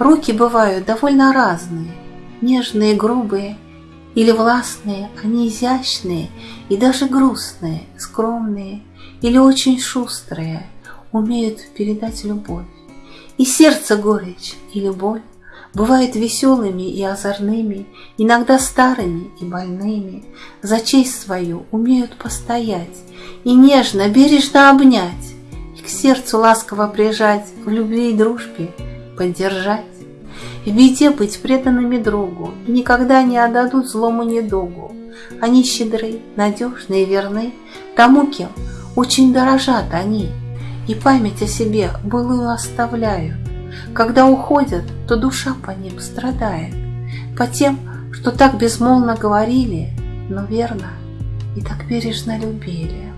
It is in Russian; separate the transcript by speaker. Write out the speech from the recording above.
Speaker 1: Руки бывают довольно разные, нежные, грубые или властные, они изящные и даже грустные, скромные или очень шустрые, умеют передать любовь. И сердце горечь или боль бывают веселыми и озорными, иногда старыми и больными, за честь свою умеют постоять и нежно, бережно обнять, и к сердцу ласково прижать, в любви и дружбе поддержать. В беде быть преданными другу и никогда не отдадут злому недугу. Они щедры, надежны и верны тому, кем очень дорожат они, и память о себе былую оставляют. Когда уходят, то душа по ним страдает, по тем, что так безмолвно говорили, но верно и так бережно любили.